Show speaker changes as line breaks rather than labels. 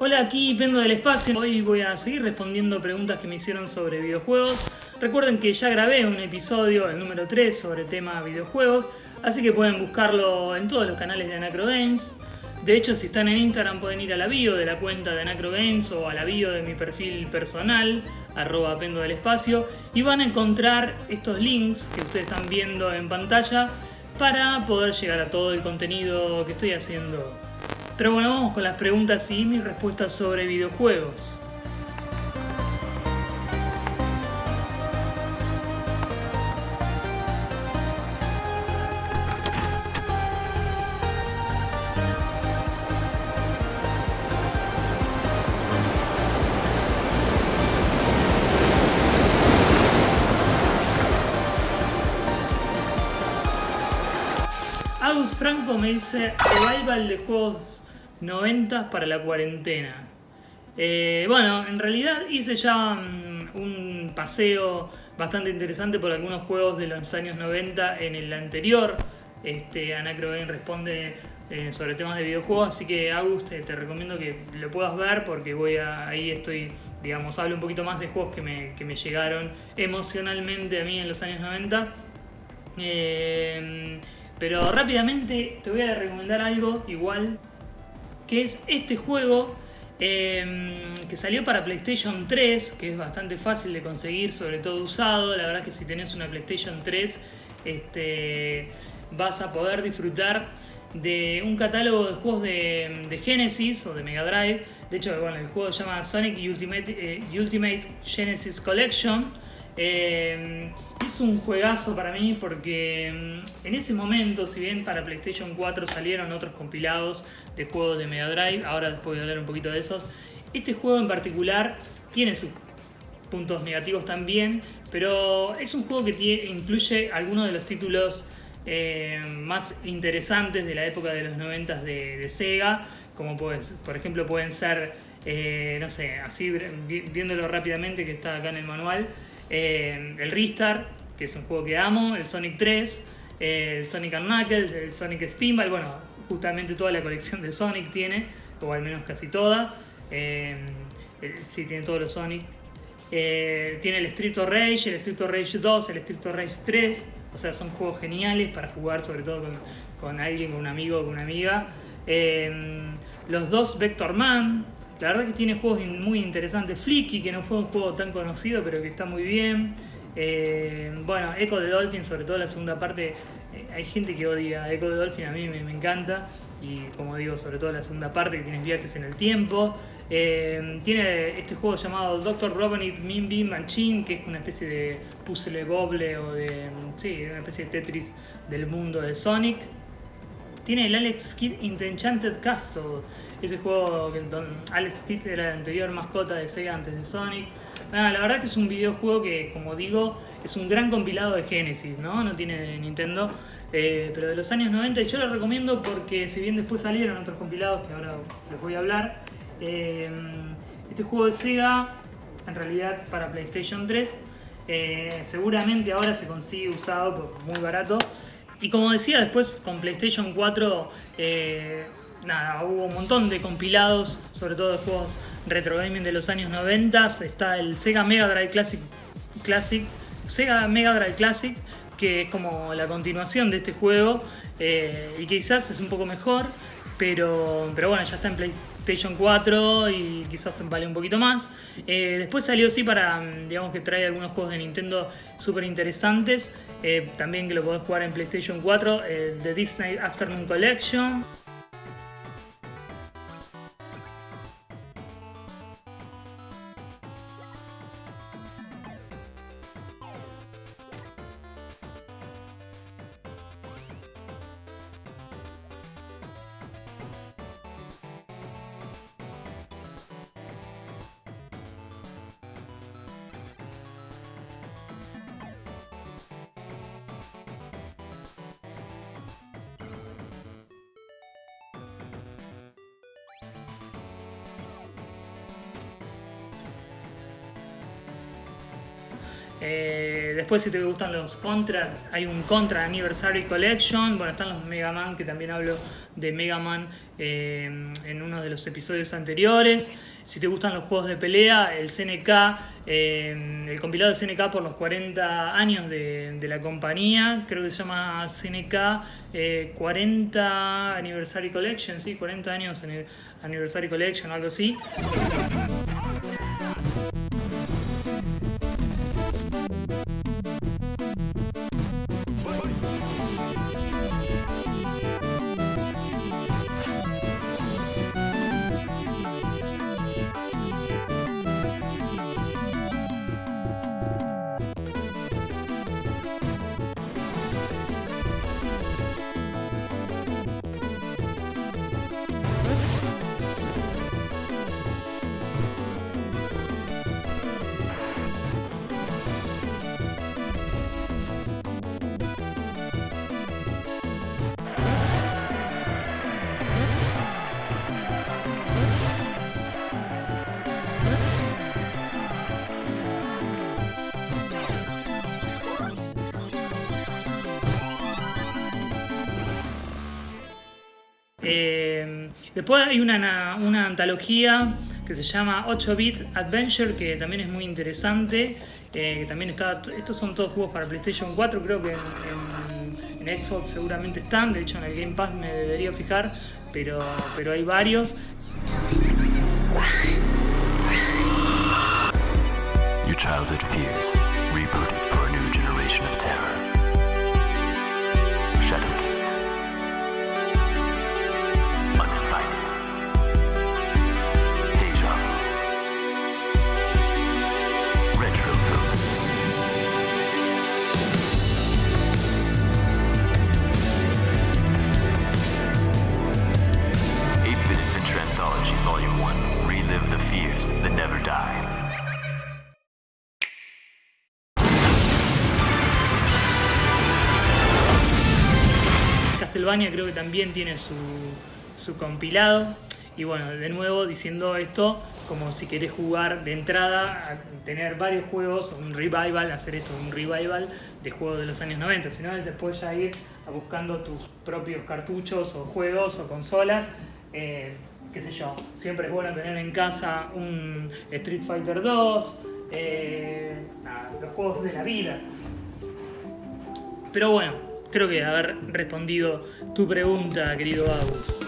Hola, aquí Pendo del Espacio. Hoy voy a seguir respondiendo preguntas que me hicieron sobre videojuegos. Recuerden que ya grabé un episodio, el número 3, sobre tema videojuegos, así que pueden buscarlo en todos los canales de Anacro Games. De hecho, si están en Instagram pueden ir a la bio de la cuenta de Anacro Games o a la bio de mi perfil personal, arroba Pendo del Espacio, y van a encontrar estos links que ustedes están viendo en pantalla para poder llegar a todo el contenido que estoy haciendo pero bueno, vamos con las preguntas y mis respuestas sobre videojuegos. Franco me dice revival de juegos 90 para la cuarentena. Eh, bueno, en realidad hice ya mm, un paseo bastante interesante por algunos juegos de los años 90 en el anterior. Este, Anacro Game responde eh, sobre temas de videojuegos, así que Agus te, recomiendo que lo puedas ver porque voy a, ahí estoy, digamos, hablo un poquito más de juegos que me, que me llegaron emocionalmente a mí en los años 90. Eh, pero rápidamente te voy a recomendar algo igual que es este juego em, que salió para PlayStation 3, que es bastante fácil de conseguir, sobre todo usado. La verdad que si tenés una PlayStation 3 este, vas a poder disfrutar de un catálogo de juegos de, Genesis o de Mega Drive. De hecho, bueno, el juego se llama Sonic Ultimate, eh, Ultimate Genesis Collection eh, es un juegazo para mí porque mm, en ese momento, si bien para PlayStation 4 salieron otros compilados de juegos de Mega Drive, ahora después voy a hablar un poquito de esos, este juego en particular tiene sus puntos negativos también, pero es un juego que incluye algunos de los títulos eh, más interesantes de la época de los 90 de, Sega, como pues, por ejemplo pueden ser, eh, no sé, así viéndolo rápidamente que está acá en el manual, eh, el Ristar, que es un juego que amo, el Sonic 3, el Sonic Knuckles, el Sonic Spinball, bueno, justamente toda la colección de Sonic tiene, o al menos casi toda. Eh, sí, tiene todos los Sonic. Eh, tiene el Street of Rage, el Street of Rage 2, el Street of Rage 3. O sea, son juegos geniales para jugar, sobre todo con, alguien, con un amigo o con una amiga. los dos Vector Man, la verdad que tiene juegos muy interesantes. Flicky, que no fue un juego tan conocido, pero que está muy bien. Eh, bueno, Echo de Dolphin, sobre todo la segunda parte. Eh, hay gente que odia Echo de Dolphin, a mí me, encanta. Y como digo, sobre todo la segunda parte, que tienes viajes en el tiempo. Eh, tiene este juego llamado Dr. Robinit Mimbi Machine, que es una especie de puzzle boble o de. Sí, una especie de Tetris del mundo de Sonic. Tiene el Alex Kidd Enchanted Castle ese juego que Alex Kidd era la anterior mascota de Sega antes de Sonic. la verdad que es un videojuego que, como digo, es un gran compilado de Genesis, ¿no? No tiene Nintendo, eh, pero de los años 90. Y yo lo recomiendo porque, si bien después salieron otros compilados que ahora les voy a hablar, eh, este juego de Sega, en realidad para PlayStation 3, eh, seguramente ahora se consigue usado por muy barato. Y como decía, después con PlayStation 4 nada, hubo un montón de compilados, sobre todo de juegos retro gaming de los años 90. Está el Sega Mega Drive Classic, Classic Sega Mega Drive Classic, que es como la continuación de este juego eh, y quizás es un poco mejor, pero, pero bueno, ya está en PlayStation 4 y quizás vale un poquito más. Eh, después salió sí para, digamos que trae algunos juegos de Nintendo súper interesantes, eh, también que lo podés jugar en PlayStation 4, The Disney Afternoon Collection. Eh, después, si te gustan los Contra, hay un Contra Anniversary Collection. Bueno, están los Mega Man, que también hablo de Mega Man eh, en uno de los episodios anteriores. Si te gustan los juegos de pelea, el CNK, eh, el compilado de CNK por los 40 años de, la compañía, creo que se llama CNK 40 Anniversary Collection, sí, 40 años Anniversary Collection algo así. Eh, después hay una, una, antología que se llama 8 Bit Adventure, que también es muy interesante. Eh, también está, estos son todos juegos para PlayStation 4, creo que en, Xbox seguramente están. De hecho, en el Game Pass me debería fijar, pero, pero hay varios. Your childhood fears, Creo que también tiene su, compilado. Y bueno, de nuevo diciendo esto, como si querés jugar de entrada, tener varios juegos, un revival, hacer esto, un revival de juegos de los años 90, sino después ya ir a buscando tus propios cartuchos o juegos o consolas. Eh, qué sé yo, siempre es bueno tener en casa un Street Fighter 2, eh, los juegos de la vida. Pero bueno, creo que haber respondido tu pregunta, querido Agus.